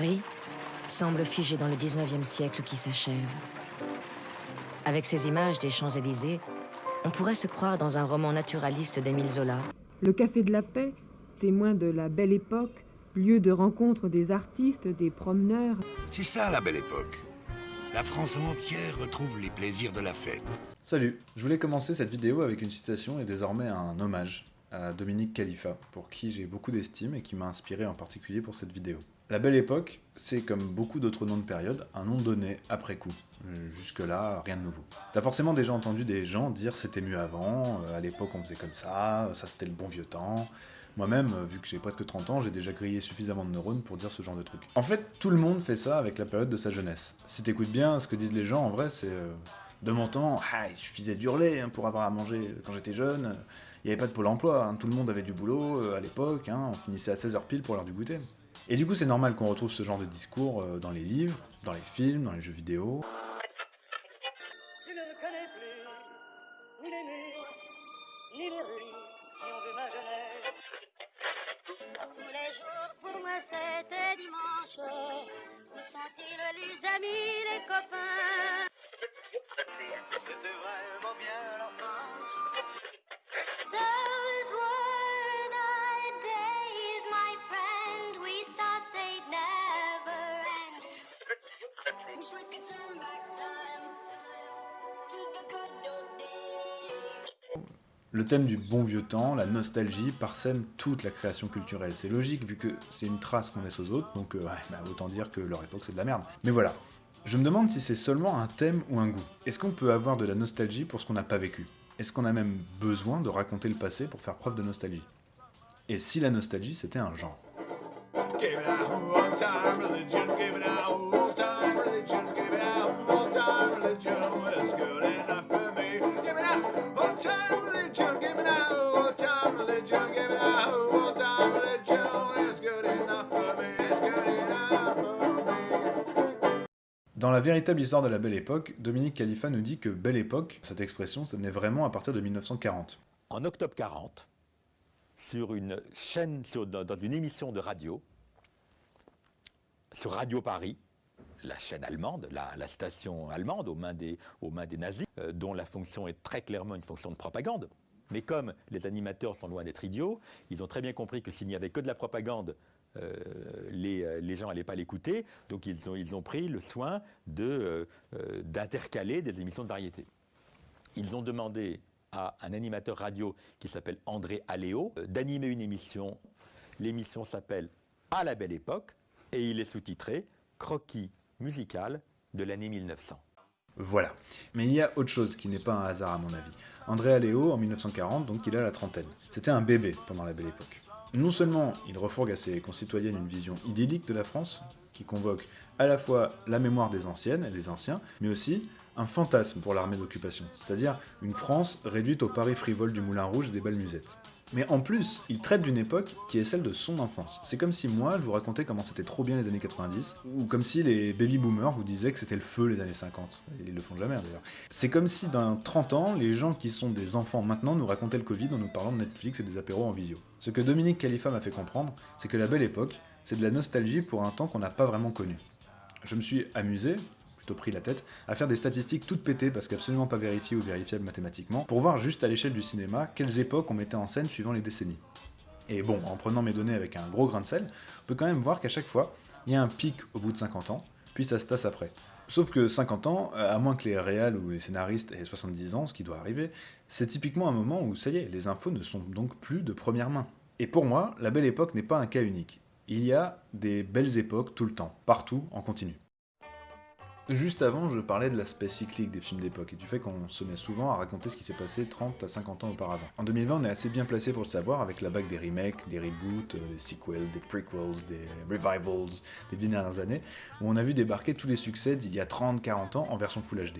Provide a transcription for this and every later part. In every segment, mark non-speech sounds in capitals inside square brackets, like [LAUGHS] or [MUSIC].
Paris semble figé dans le 19e siècle qui s'achève. Avec ces images des Champs-Élysées, on pourrait se croire dans un roman naturaliste d'Émile Zola. Le Café de la Paix, témoin de la belle époque, lieu de rencontre des artistes, des promeneurs. C'est ça la belle époque. La France entière retrouve les plaisirs de la fête. Salut, je voulais commencer cette vidéo avec une citation et désormais un hommage à Dominique Khalifa, pour qui j'ai beaucoup d'estime et qui m'a inspiré en particulier pour cette vidéo. La Belle Époque, c'est comme beaucoup d'autres noms de période, un nom donné après coup. Jusque-là, rien de nouveau. T'as forcément déjà entendu des gens dire c'était mieux avant, euh, à l'époque on faisait comme ça, ça c'était le bon vieux temps. Moi-même, vu que j'ai presque 30 ans, j'ai déjà grillé suffisamment de neurones pour dire ce genre de truc. En fait, tout le monde fait ça avec la période de sa jeunesse. Si t'écoutes bien ce que disent les gens, en vrai, c'est... Euh, de mon temps, ah, il suffisait d'hurler hein, pour avoir à manger quand j'étais jeune. Il n'y avait pas de pôle emploi, hein. tout le monde avait du boulot euh, à l'époque, hein. on finissait à 16h pile pour l'heure du goûter. Et du coup, c'est normal qu'on retrouve ce genre de discours euh, dans les livres, dans les films, dans les jeux vidéo. Je ne connais plus ni les murs, ni les rues, si on veut ma jeunesse. Tous les jours, pour moi, c'était dimanche. Où sont-ils les amis, les copains? C'était vraiment bien l'enfance. Le thème du bon vieux temps, la nostalgie, parsème toute la création culturelle. C'est logique vu que c'est une trace qu'on laisse aux autres, donc euh, ouais, bah, autant dire que leur époque c'est de la merde. Mais voilà. Je me demande si c'est seulement un thème ou un goût. Est-ce qu'on peut avoir de la nostalgie pour ce qu'on n'a pas vécu? Est-ce qu'on a même besoin de raconter le passé pour faire preuve de nostalgie? Et si la nostalgie c'était un genre? Dans la véritable histoire de la Belle Époque, Dominique Khalifa nous dit que Belle Époque, cette expression, ça venait vraiment à partir de 1940. en octobre 40, sur une chaîne, dans, une émission de radio, sur Radio Paris, la chaîne allemande, la, station allemande aux mains des, aux mains des nazis, euh, dont la fonction est très clairement une fonction de propagande. Mais comme les animateurs sont loin d'être idiots, ils ont très bien compris que s'il n'y avait que de la propagande, euh, les, euh, les gens n'allaient pas l'écouter, donc ils ont, pris le soin euh, d'intercaler des émissions de variété. Ils ont demandé à un animateur radio qui s'appelle André Aléo d'animer une émission. L'émission s'appelle À la belle époque et il est sous-titré Croquis musical de l'année 1900. Voilà. Mais il y a autre chose qui n'est pas un hasard à mon avis. André Aléo, en 1940, donc il a la trentaine. C'était un bébé pendant la Belle Époque. Non seulement il refourgue à ses concitoyennes une vision idyllique de la France, qui convoque à la fois la mémoire des anciennes et des anciens, mais aussi un fantasme pour l'armée d'occupation, c'est-à-dire une France réduite au Paris frivole du Moulin Rouge et des belles musettes. Mais en plus, il traite d'une époque qui est celle de son enfance. C'est comme si moi, je vous racontais comment c'était trop bien les années 90, ou comme si les baby-boomers vous disaient que c'était le feu les années 50. Et ils le font jamais d'ailleurs. C'est comme si dans 30 ans, les gens qui sont des enfants maintenant nous racontaient le Covid en nous parlant de Netflix et des apéros en visio. Ce que Dominique Khalifa m'a fait comprendre, c'est que la belle époque, c'est de la nostalgie pour un temps qu'on n'a pas vraiment connu. Je me suis amusé, plutôt pris la tête, à faire des statistiques toutes pétées parce qu'absolument pas vérifiées ou vérifiables mathématiquement, pour voir juste à l'échelle du cinéma quelles époques on mettait en scène suivant les décennies. Et bon, en prenant mes données avec un gros grain de sel, on peut quand même voir qu'à chaque fois, il y a un pic au bout de 50 ans, puis ça se tasse après. Sauf que 50 ans, euh, à moins que les réals ou les scénaristes aient 70 ans, ce qui doit arriver, c'est typiquement un moment où ça y est, les infos ne sont donc plus de première main. Et pour moi, la belle époque n'est pas un cas unique. Il y a des belles époques tout le temps, partout, en continu. Juste avant, je parlais de l'aspect cyclique des films d'époque et du fait qu'on se met souvent à raconter ce qui s'est passé 30 à 50 ans auparavant. En 2020, on est assez bien placé pour le savoir avec la vague des remakes, des reboots, euh, des sequels, des prequels, des revivals des dernières années, où on a vu débarquer tous les succès d'il y a 30-40 ans en version Full HD.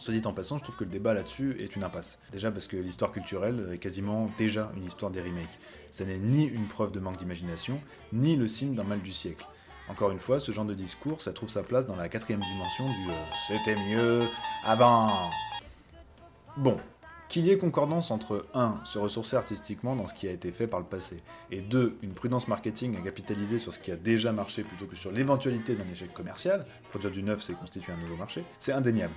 Soit dit en passant, je trouve que le débat là-dessus est une impasse. Déjà parce que l'histoire culturelle est quasiment déjà une histoire des remakes. Ça n'est ni une preuve de manque d'imagination, ni le signe d'un mal du siècle. Encore une fois, ce genre de discours, ça trouve sa place dans la quatrième dimension du euh, c'était mieux avant. Bon, Qu'il y ait concordance entre 1. se ressourcer artistiquement dans ce qui a été fait par le passé, et 2. une prudence marketing à capitaliser sur ce qui a déjà marché plutôt que sur l'éventualité d'un échec commercial, produire du neuf c'est constituer un nouveau marché, c'est indéniable.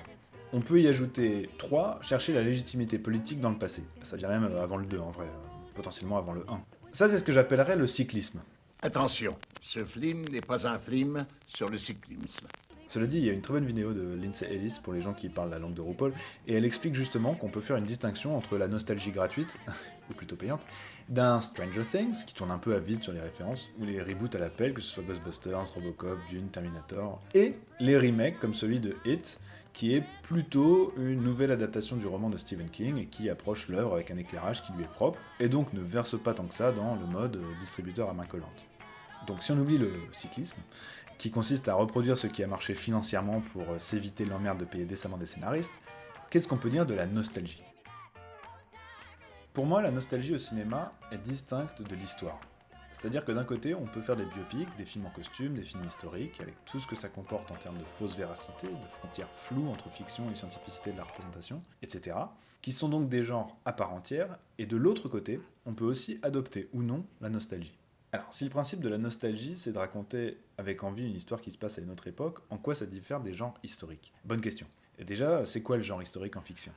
On peut y ajouter 3. chercher la légitimité politique dans le passé. Ça vient même avant le 2 en vrai, euh, potentiellement avant le 1. Ça c'est ce que j'appellerais le cyclisme. Attention, ce film n'est pas un film sur le cyclisme. Cela dit, il y a une très bonne vidéo de Lindsay Ellis pour les gens qui parlent la langue de RuPaul, et elle explique justement qu'on peut faire une distinction entre la nostalgie gratuite, [LAUGHS] ou plutôt payante, d'un Stranger Things, qui tourne un peu à vide sur les références, ou les reboots à l'appel, que ce soit Ghostbusters, Robocop, Dune, Terminator, et les remakes comme celui de It, qui est plutôt une nouvelle adaptation du roman de Stephen King et qui approche l'œuvre avec un éclairage qui lui est propre, et donc ne verse pas tant que ça dans le mode euh, distributeur à main collante. Donc si on oublie le cyclisme, qui consiste à reproduire ce qui a marché financièrement pour euh, s'éviter l'emmerde de payer décemment des scénaristes, qu'est-ce qu'on peut dire de la nostalgie? Pour moi, la nostalgie au cinéma est distincte de l'histoire. C'est-à-dire que d'un côté, on peut faire des biopics, des films en costume, des films historiques, avec tout ce que ça comporte en termes de fausse véracité, de frontières floues entre fiction et scientificité de la représentation, etc., qui sont donc des genres à part entière, et de l'autre côté, on peut aussi adopter ou non la nostalgie. Alors, si le principe de la nostalgie, c'est de raconter avec envie une histoire qui se passe à une autre époque, en quoi ça diffère des genres historiques? Bonne question. Et déjà, c'est quoi le genre historique en fiction?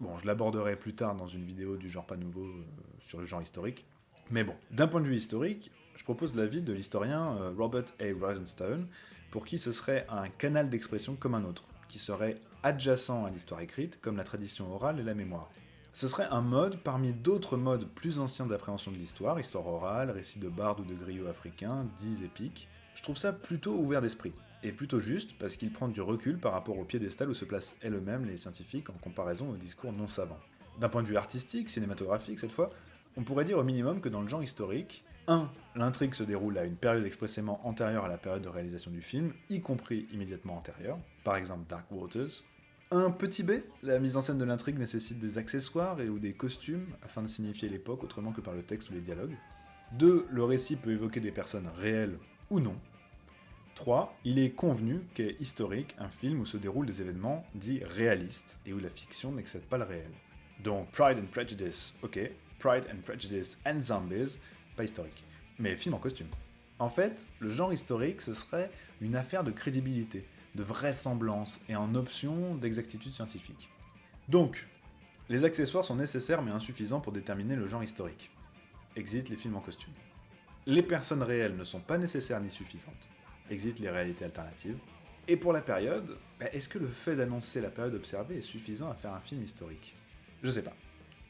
Bon, je l'aborderai plus tard dans une vidéo du genre pas nouveau euh, sur le genre historique. Mais bon, d'un point de vue historique, je propose l'avis de l'historien euh, Robert A. Rosenstone, pour qui ce serait un canal d'expression comme un autre, qui serait adjacent à l'histoire écrite, comme la tradition orale et la mémoire. Ce serait un mode parmi d'autres modes plus anciens d'appréhension de l'histoire, histoire orale, récit de bardes ou de griots africains, dits épiques. Je trouve ça plutôt ouvert d'esprit, et plutôt juste parce qu'il prend du recul par rapport au piédestal où se placent elles-mêmes les scientifiques en comparaison aux discours non savants. D'un point de vue artistique, cinématographique cette fois, on pourrait dire au minimum que dans le genre historique, 1. L'intrigue se déroule à une période expressément antérieure à la période de réalisation du film, y compris immédiatement antérieure, par exemple Dark Waters, un petit B, la mise en scène de l'intrigue nécessite des accessoires et ou des costumes afin de signifier l'époque autrement que par le texte ou les dialogues. 2. Le récit peut évoquer des personnes réelles ou non. 3. Il est convenu qu'est historique un film où se déroulent des événements dits réalistes et où la fiction n'excède pas le réel. Donc Pride and Prejudice, ok. Pride and Prejudice and Zombies, pas historique. Mais film en costume. En fait, le genre historique, ce serait une affaire de crédibilité de vraisemblance et en option d'exactitude scientifique. Donc, les accessoires sont nécessaires mais insuffisants pour déterminer le genre historique. Exit les films en costume. Les personnes réelles ne sont pas nécessaires ni suffisantes. Exit les réalités alternatives. Et pour la période, bah, est-ce que le fait d'annoncer la période observée est suffisant à faire un film historique? Je sais pas.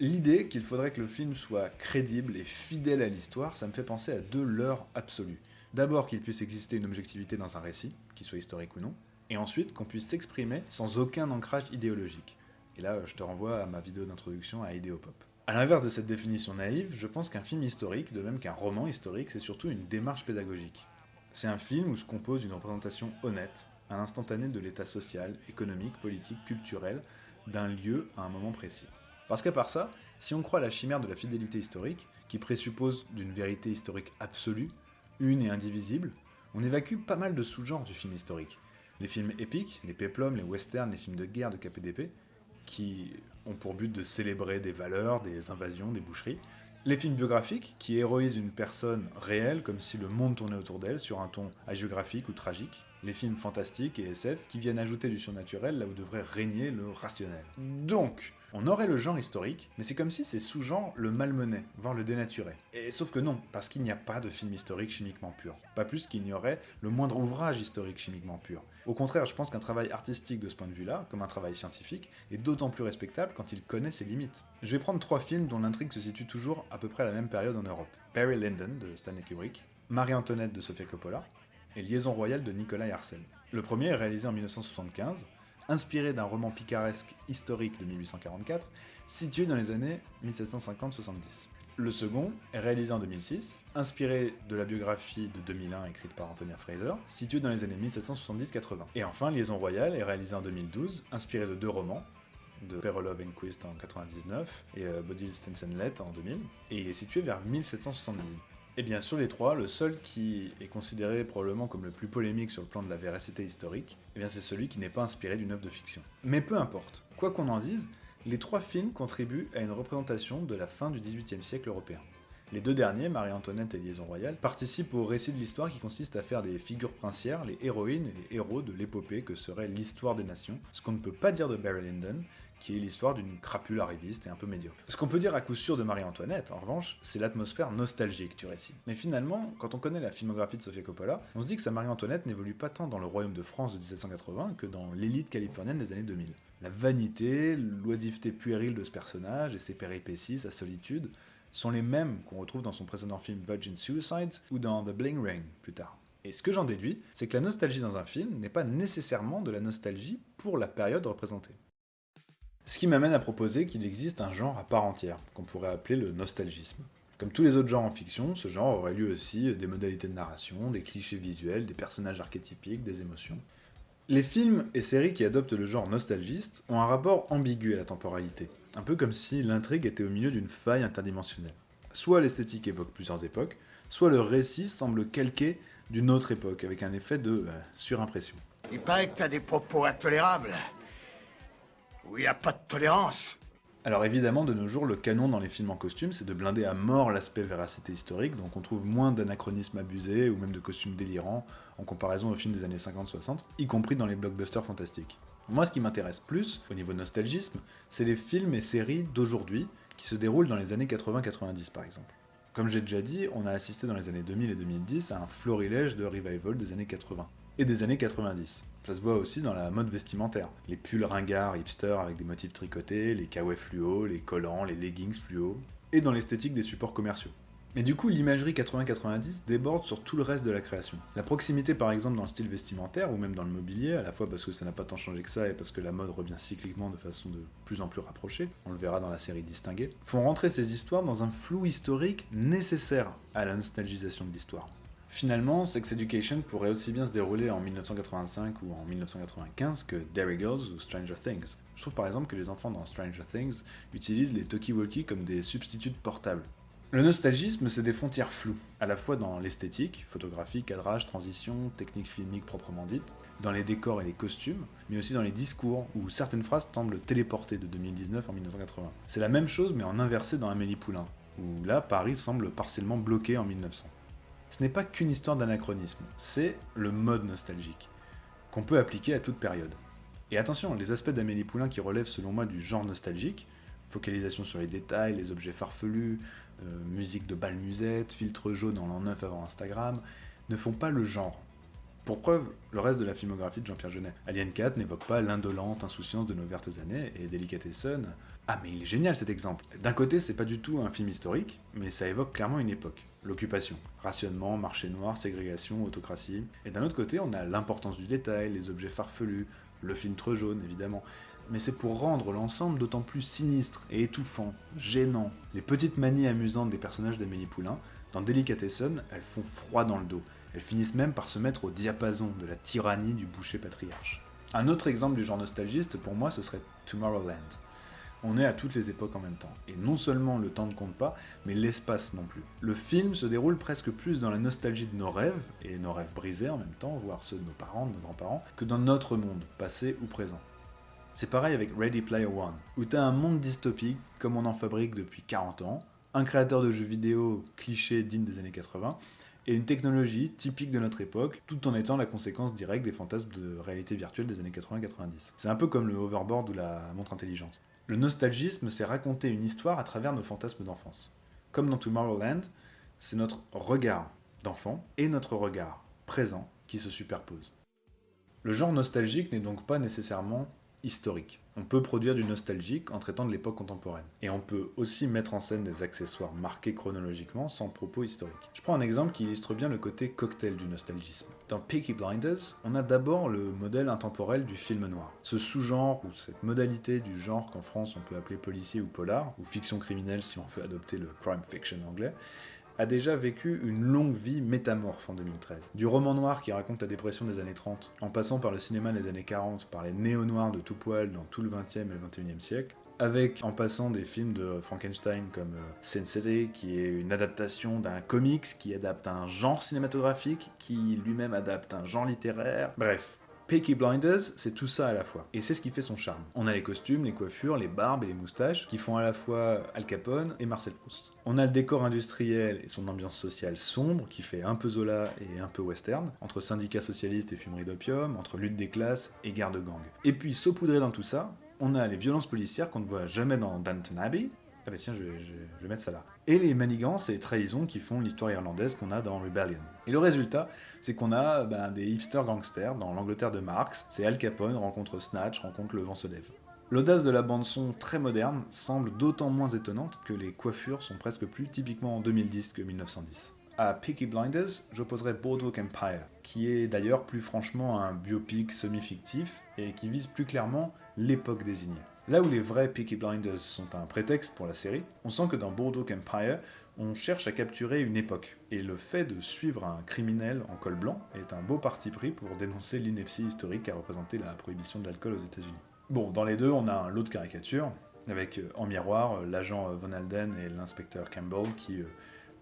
L'idée qu'il faudrait que le film soit crédible et fidèle à l'histoire, ça me fait penser à deux leurres absolues. D'abord qu'il puisse exister une objectivité dans un récit, qu'il soit historique ou non, et ensuite qu'on puisse s'exprimer sans aucun ancrage idéologique. Et là, je te renvoie à ma vidéo d'introduction à Idéopop. A l'inverse de cette définition naïve, je pense qu'un film historique, de même qu'un roman historique, c'est surtout une démarche pédagogique. C'est un film où se compose une représentation honnête, un instantané de l'état social, économique, politique, culturel, d'un lieu à un moment précis. Parce qu'à part ça, si on croit à la chimère de la fidélité historique, qui présuppose d'une vérité historique absolue, une et indivisible, on évacue pas mal de sous-genres du film historique. Les films épiques, les péplums, les westerns, les films de guerre de KPDP, qui ont pour but de célébrer des valeurs, des invasions, des boucheries. Les films biographiques, qui héroïsent une personne réelle comme si le monde tournait autour d'elle sur un ton hagiographique ou tragique. Les films fantastiques et SF, qui viennent ajouter du surnaturel là où devrait régner le rationnel. Donc, on aurait le genre historique, mais c'est comme si ces sous-genres le malmenaient, voire le dénaturaient. Et sauf que non, parce qu'il n'y a pas de film historique chimiquement pur. Pas plus qu'il n'y aurait le moindre ouvrage historique chimiquement pur. Au contraire, je pense qu'un travail artistique de ce point de vue-là, comme un travail scientifique, est d'autant plus respectable quand il connaît ses limites. Je vais prendre trois films dont l'intrigue se situe toujours à peu près à la même période en Europe. Barry Lyndon de Stanley Kubrick, Marie-Antoinette de Sofia Coppola, et Liaison royale de Nicolas Arcel. Le premier est réalisé en 1975, inspiré d'un roman picaresque historique de 1844, situé dans les années 1750-70. Le second est réalisé en 2006, inspiré de la biographie de 2001 écrite par Antonia Fraser, situé dans les années 1770-80. Et enfin, Liaison Royale est réalisé en 2012, inspiré de deux romans, de Perolov Enquist en 99 et euh, Bodil Stensenlet en 2000, et il est situé vers 1770. Et bien sur les trois, le seul qui est considéré probablement comme le plus polémique sur le plan de la véracité historique, eh bien c'est celui qui n'est pas inspiré d'une œuvre de fiction. Mais peu importe, quoi qu'on en dise, Les trois films contribuent à une représentation de la fin du XVIIIe siècle européen. Les deux derniers, Marie-Antoinette et Liaison Royale, participent au récit de l'histoire qui consiste à faire des figures princières, les héroïnes et les héros de l'épopée que serait l'histoire des nations, ce qu'on ne peut pas dire de Barry Lyndon, qui est l'histoire d'une crapule arriviste et un peu médiocre. Ce qu'on peut dire à coup sûr de Marie-Antoinette, en revanche, c'est l'atmosphère nostalgique du récit. Mais finalement, quand on connaît la filmographie de Sofia Coppola, on se dit que sa Marie-Antoinette n'évolue pas tant dans le royaume de France de 1780 que dans l'élite californienne des années 2000. La vanité, l'oisiveté puérile de ce personnage et ses péripéties, sa solitude, sont les mêmes qu'on retrouve dans son précédent film Virgin Suicides ou dans The Bling Ring plus tard. Et ce que j'en déduis, c'est que la nostalgie dans un film n'est pas nécessairement de la nostalgie pour la période représentée. Ce qui m'amène à proposer qu'il existe un genre à part entière, qu'on pourrait appeler le nostalgisme. Comme tous les autres genres en fiction, ce genre aurait lui aussi des modalités de narration, des clichés visuels, des personnages archétypiques, des émotions. Les films et séries qui adoptent le genre nostalgiste ont un rapport ambigu à la temporalité, un peu comme si l'intrigue était au milieu d'une faille interdimensionnelle. Soit l'esthétique évoque plusieurs époques, soit le récit semble calqué d'une autre époque, avec un effet de euh, surimpression. Il paraît que t'as des propos intolérables. Il n'y a pas de tolérance. Alors évidemment, de nos jours, le canon dans les films en costume, c'est de blinder à mort l'aspect véracité historique, donc on trouve moins d'anachronismes abusés ou même de costumes délirants en comparaison aux films des années 50-60, y compris dans les blockbusters fantastiques. Moi, ce qui m'intéresse plus, au niveau nostalgisme, c'est les films et séries d'aujourd'hui qui se déroulent dans les années 80-90 par exemple. Comme j'ai déjà dit, on a assisté dans les années 2000 et 2010 à un florilège de revival des années 80 et des années 90. Ça se voit aussi dans la mode vestimentaire. Les pulls ringards hipster avec des motifs tricotés, les kawaii fluo, les collants, les leggings fluo, et dans l'esthétique des supports commerciaux. Mais du coup, l'imagerie 80-90 déborde sur tout le reste de la création. La proximité par exemple dans le style vestimentaire ou même dans le mobilier, à la fois parce que ça n'a pas tant changé que ça et parce que la mode revient cycliquement de façon de plus en plus rapprochée, on le verra dans la série Distinguée, font rentrer ces histoires dans un flou historique nécessaire à la nostalgisation de l'histoire. Finalement, Sex Education pourrait aussi bien se dérouler en 1985 ou en 1995 que Derry Girls ou Stranger Things. Je trouve par exemple que les enfants dans Stranger Things utilisent les talkie-walkie comme des substituts portables. Le nostalgisme, c'est des frontières floues, à la fois dans l'esthétique, photographie, cadrage, transition, technique filmique proprement dite, dans les décors et les costumes, mais aussi dans les discours, où certaines phrases semblent téléportées de 2019 en 1980. C'est la même chose mais en inversé dans Amélie Poulain, où là, Paris semble partiellement bloqué en 1900 ce n'est pas qu'une histoire d'anachronisme, c'est le mode nostalgique, qu'on peut appliquer à toute période. Et attention, les aspects d'Amélie Poulain qui relèvent selon moi du genre nostalgique, focalisation sur les détails, les objets farfelus, euh, musique de bal musette, filtre jaune en l'an 9 avant Instagram, ne font pas le genre. Pour preuve, le reste de la filmographie de Jean-Pierre Jeunet. Alien 4 n'évoque pas l'indolente insouciance de nos vertes années, et Delicatessen... Ah mais il est génial cet exemple D'un côté, c'est pas du tout un film historique, mais ça évoque clairement une époque l'occupation. Rationnement, marché noir, ségrégation, autocratie. Et d'un autre côté, on a l'importance du détail, les objets farfelus, le filtre jaune évidemment. Mais c'est pour rendre l'ensemble d'autant plus sinistre et étouffant, gênant. Les petites manies amusantes des personnages d'Amélie Poulain, dans Delicatessen, elles font froid dans le dos. Elles finissent même par se mettre au diapason de la tyrannie du boucher patriarche. Un autre exemple du genre nostalgiste, pour moi, ce serait Tomorrowland on est à toutes les époques en même temps. Et non seulement le temps ne compte pas, mais l'espace non plus. Le film se déroule presque plus dans la nostalgie de nos rêves, et nos rêves brisés en même temps, voire ceux de nos parents, de nos grands-parents, que dans notre monde, passé ou présent. C'est pareil avec Ready Player One, où t'as un monde dystopique, comme on en fabrique depuis 40 ans, un créateur de jeux vidéo cliché digne des années 80, et une technologie typique de notre époque, tout en étant la conséquence directe des fantasmes de réalité virtuelle des années 80-90. C'est un peu comme le hoverboard ou la montre intelligente. Le nostalgisme, c'est raconter une histoire à travers nos fantasmes d'enfance. Comme dans Tomorrowland, c'est notre regard d'enfant et notre regard présent qui se superposent. Le genre nostalgique n'est donc pas nécessairement historique. On peut produire du nostalgique en traitant de l'époque contemporaine. Et on peut aussi mettre en scène des accessoires marqués chronologiquement sans propos historique. Je prends un exemple qui illustre bien le côté cocktail du nostalgisme. Dans Peaky Blinders, on a d'abord le modèle intemporel du film noir. Ce sous-genre ou cette modalité du genre qu'en France on peut appeler policier ou polar, ou fiction criminelle si on veut adopter le crime fiction anglais, a déjà vécu une longue vie métamorphe en 2013. Du roman noir qui raconte la dépression des années 30, en passant par le cinéma des années 40, par les néo-noirs de tout poil dans tout le 20e et le 21e siècle, avec en passant des films de Frankenstein comme euh, City, qui est une adaptation d'un comics qui adapte un genre cinématographique, qui lui-même adapte un genre littéraire. Bref, Peaky Blinders, c'est tout ça à la fois. Et c'est ce qui fait son charme. On a les costumes, les coiffures, les barbes et les moustaches qui font à la fois Al Capone et Marcel Proust. On a le décor industriel et son ambiance sociale sombre qui fait un peu Zola et un peu western, entre syndicats socialistes et fumerie d'opium, entre lutte des classes et guerre de gang. Et puis saupoudré dans tout ça, on a les violences policières qu'on ne voit jamais dans Downton Abbey. Bah tiens, je vais, mettre ça là. Et les manigances et trahisons qui font l'histoire irlandaise qu'on a dans Rebellion. Et le résultat, c'est qu'on a ben, des hipster gangsters dans l'Angleterre de Marx. C'est Al Capone rencontre Snatch, rencontre Le Vent se lève. L'audace de la bande-son très moderne semble d'autant moins étonnante que les coiffures sont presque plus typiquement en 2010 que 1910. À Peaky Blinders, j'opposerais Boardwalk Empire, qui est d'ailleurs plus franchement un biopic semi-fictif et qui vise plus clairement l'époque désignée. Là où les vrais Peaky Blinders sont un prétexte pour la série, on sent que dans Boardwalk Empire, on cherche à capturer une époque. Et le fait de suivre un criminel en col blanc est un beau parti pris pour dénoncer l'ineptie historique qu'a représenté la prohibition de l'alcool aux États-Unis. Bon, dans les deux, on a un lot de caricatures, avec euh, en miroir euh, l'agent euh, Von Alden et l'inspecteur Campbell qui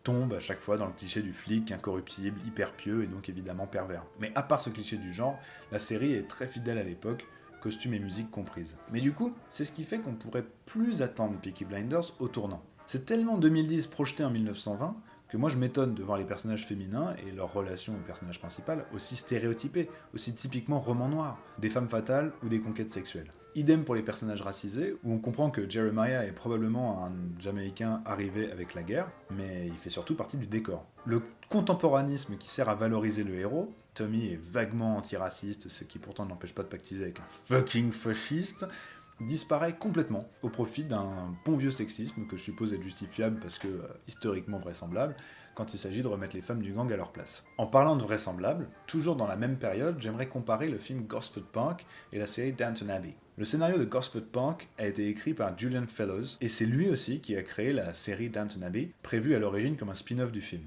tombent à chaque fois dans le cliché du flic incorruptible, hyper pieux et donc évidemment pervers. Mais à part ce cliché du genre, la série est très fidèle à l'époque, costumes et musique comprises. Mais du coup, c'est ce qui fait qu'on pourrait plus attendre Peaky Blinders au tournant. C'est tellement 2010 projeté en 1920 que moi je m'étonne de voir les personnages féminins et leurs relations au personnage principal aussi stéréotypés, aussi typiquement roman noir, des femmes fatales ou des conquêtes sexuelles. Idem pour les personnages racisés, où on comprend que Jeremiah est probablement un Jamaïcain arrivé avec la guerre, mais il fait surtout partie du décor. Le contemporanisme qui sert à valoriser le héros, Tommy est vaguement antiraciste, ce qui pourtant n'empêche pas de pactiser avec un fucking fasciste, disparaît complètement au profit d'un bon vieux sexisme que je suppose être justifiable parce que euh, historiquement vraisemblable quand il s'agit de remettre les femmes du gang à leur place. En parlant de vraisemblable, toujours dans la même période, j'aimerais comparer le film Gosford Park et la série Downton Abbey. Le scénario de Gosford Park a été écrit par Julian Fellows et c'est lui aussi qui a créé la série Downton Abbey, prévue à l'origine comme un spin-off du film.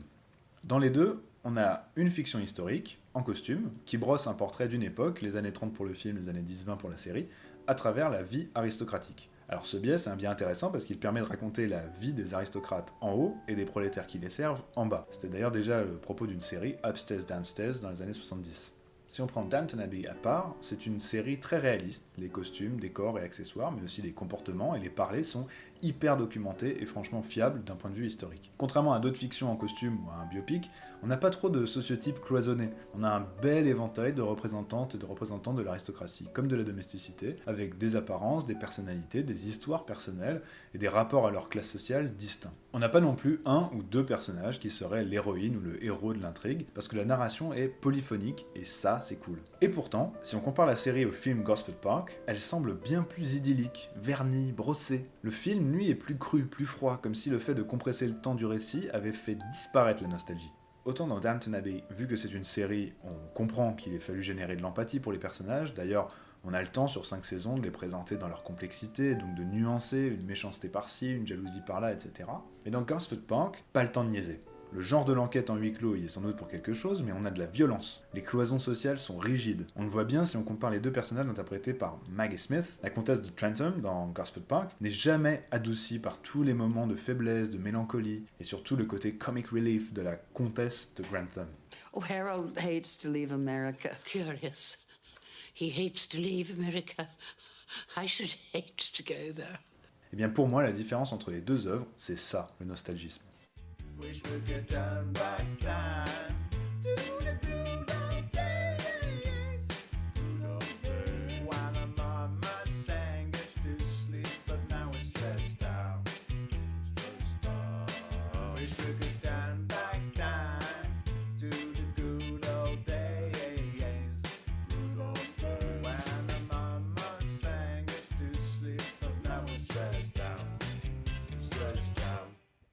Dans les deux, on a une fiction historique, en costume, qui brosse un portrait d'une époque, les années 30 pour le film, les années 10-20 pour la série, à travers la vie aristocratique. Alors ce biais, c'est un biais intéressant parce qu'il permet de raconter la vie des aristocrates en haut et des prolétaires qui les servent en bas. C'était d'ailleurs déjà le propos d'une série Upstairs Downstairs dans les années 70. Si on prend Downton Abbey à part, c'est une série très réaliste. Les costumes, décors et accessoires, mais aussi les comportements et les parlers sont hyper documentés et franchement fiables d'un point de vue historique. Contrairement à d'autres fictions en costume ou à un biopic, on n'a pas trop de sociotypes cloisonnés. On a un bel éventail de représentantes et de représentants de l'aristocratie, comme de la domesticité, avec des apparences, des personnalités, des histoires personnelles et des rapports à leur classe sociale distincts. On n'a pas non plus un ou deux personnages qui seraient l'héroïne ou le héros de l'intrigue, parce que la narration est polyphonique, et ça, c'est cool. Et pourtant, si on compare la série au film Gosford Park, elle semble bien plus idyllique, vernie, brossée. Le film, lui, est plus cru, plus froid, comme si le fait de compresser le temps du récit avait fait disparaître la nostalgie. Autant dans Downton Abbey, vu que c'est une série, on comprend qu'il ait fallu générer de l'empathie pour les personnages, d'ailleurs, on a le temps sur 5 saisons de les présenter dans leur complexité, donc de nuancer une méchanceté par-ci, une jalousie par-là, etc. Mais dans Gosford Park, pas le temps de niaiser. Le genre de l'enquête en huis clos y est sans doute pour quelque chose, mais on a de la violence. Les cloisons sociales sont rigides. On le voit bien si on compare les deux personnages interprétés par Maggie Smith, la comtesse de Trentham dans Gosford Park, n'est jamais adoucie par tous les moments de faiblesse, de mélancolie, et surtout le côté comic relief de la comtesse de Grantham. Oh, Harold hates to leave America. Curious. He hates to leave America. I should hate to go there. Et Eh bien pour moi, la différence entre les deux œuvres, c'est ça, le nostalgisme. Wish we could turn back time